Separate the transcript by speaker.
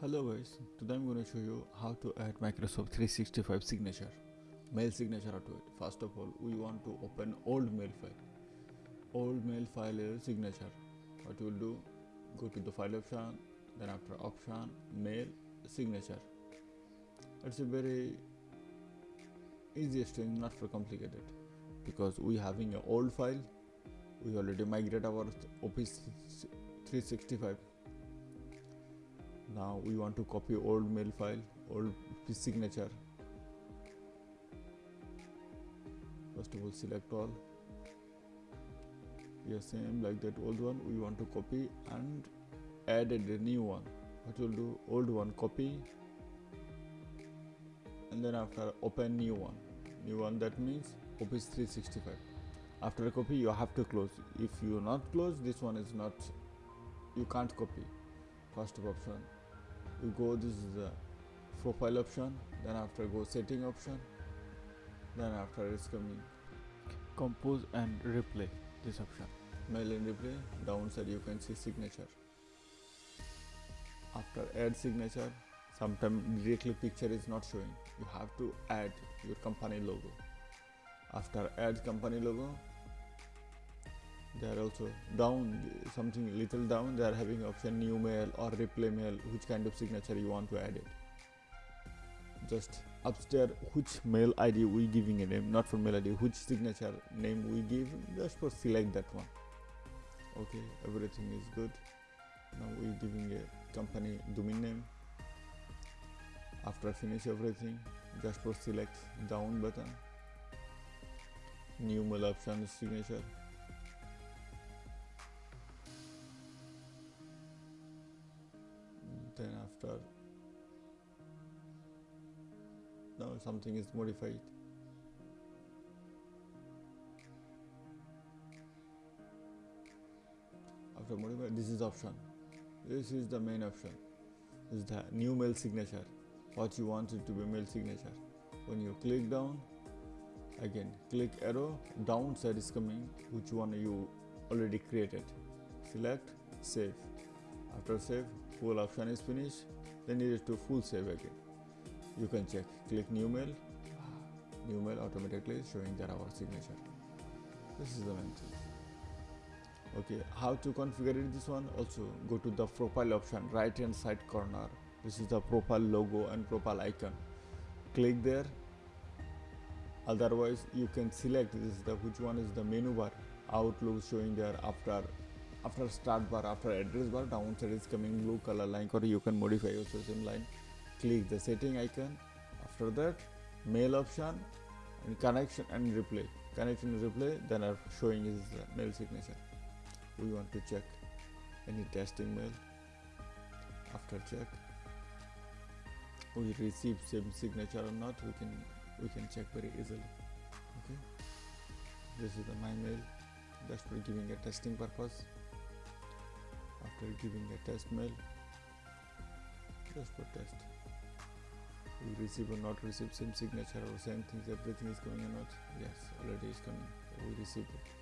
Speaker 1: Hello guys, today I'm going to show you how to add Microsoft 365 signature, mail signature to it. First of all, we want to open old mail file. Old mail file signature. What you will do, go to the file option, then after option, mail, signature. It's a very easiest thing, not for complicated, because we having an old file. We already migrate our Office 365 now we want to copy old mail file old signature. First of all select all. Yeah same like that old one. We want to copy and add a new one. What we'll do old one copy. And then after open new one. New one that means office 365 after a copy you have to close. If you not close this one is not you can't copy. First option you go this is the profile option then after go setting option then after it's coming. Compose and replay this option. Mail and replay downside you can see signature. After add signature sometimes directly picture is not showing. You have to add your company logo. After add company logo they are also down something little down. They are having option new mail or replay mail which kind of signature you want to add it. Just upstairs which mail id we giving a name not for mail id which signature name we give just for select that one. Okay everything is good. Now we giving a company domain name. After finish everything just for select down button. New mail option signature then after now something is modified. After modify this is option. This is the main option. This is the new mail signature. What you want it to be mail signature. When you click down again click arrow down side is coming which one you already created. Select save. After save full option is finished then it is to full save again. You can check. Click new mail. New mail automatically showing that our signature. This is the main thing. Okay how to configure it this one? Also go to the profile option right hand side corner. This is the profile logo and profile icon. Click there. Otherwise you can select this is the which one is the menu bar outlook showing there after after start bar after address bar downside is coming blue color line or you can modify your same line. Click the setting icon. After that mail option and connection and replay. Connection and replay then are showing is mail signature. We want to check any testing mail. After check we receive same signature or not. We can we can check very easily. Okay? This is the my mail. Just for giving a testing purpose after giving a test mail. Just for test. We receive or not receive same signature or same things everything is coming or not. Yes already is coming. We received it